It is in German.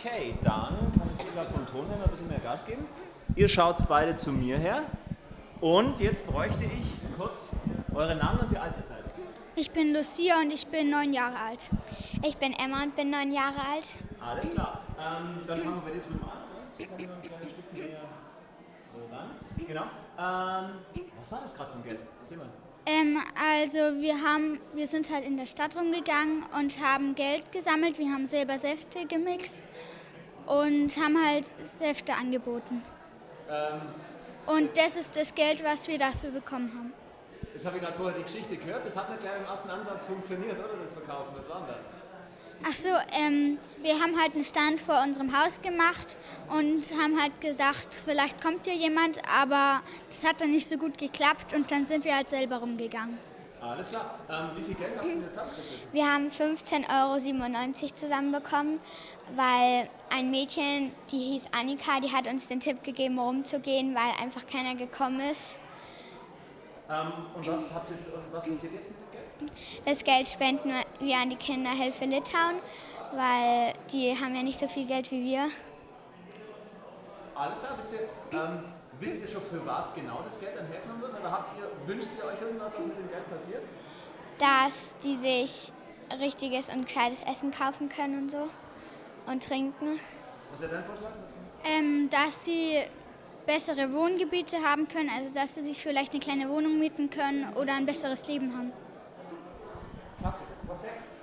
Okay, dann kann ich gerade vom Ton her ein bisschen mehr Gas geben. Ihr schaut beide zu mir her. Und jetzt bräuchte ich kurz eure Namen und wie alt ihr seid. Ich bin Lucia und ich bin neun Jahre alt. Ich bin Emma und bin neun Jahre alt. Alles klar. Ähm, dann fangen wir bei dir drüben an. Jetzt kommen wir ein kleines Stück näher ran. Genau. Ähm, was war das gerade für ein Geld? Erzähl mal. Ähm, also wir haben, wir sind halt in der Stadt rumgegangen und haben Geld gesammelt. Wir haben selber Säfte gemixt und haben halt Säfte angeboten. Ähm, Und das ist das Geld, was wir dafür bekommen haben. jetzt habe ich gerade vorher die Geschichte gehört. Das hat nicht gleich im ersten Ansatz funktioniert, oder? Das Verkaufen. Was war denn da? Ach so, ähm, wir haben halt einen Stand vor unserem Haus gemacht und haben halt gesagt, vielleicht kommt hier jemand, aber das hat dann nicht so gut geklappt und dann sind wir halt selber rumgegangen. Alles klar. Ähm, wie viel Geld habt ihr denn jetzt zusammengekriegt? Wir haben 15,97 Euro zusammenbekommen, weil ein Mädchen, die hieß Annika, die hat uns den Tipp gegeben, rumzugehen, weil einfach keiner gekommen ist. Ähm, und was, habt ihr jetzt, was passiert jetzt mit dem Geld? Das Geld spenden wir an die Kinderhilfe Litauen, weil die haben ja nicht so viel Geld wie wir. Alles klar, wisst ihr, ähm, wisst ihr schon, für was genau das Geld dann hergenommen wird? Oder habt ihr, wünscht ihr euch irgendwas, was mit dem Geld passiert? dass die sich richtiges und gescheites Essen kaufen können und so und trinken. Was wäre dein Vorschlag? Ähm, dass sie bessere Wohngebiete haben können, also dass sie sich vielleicht eine kleine Wohnung mieten können oder ein besseres Leben haben. Klasse, perfekt.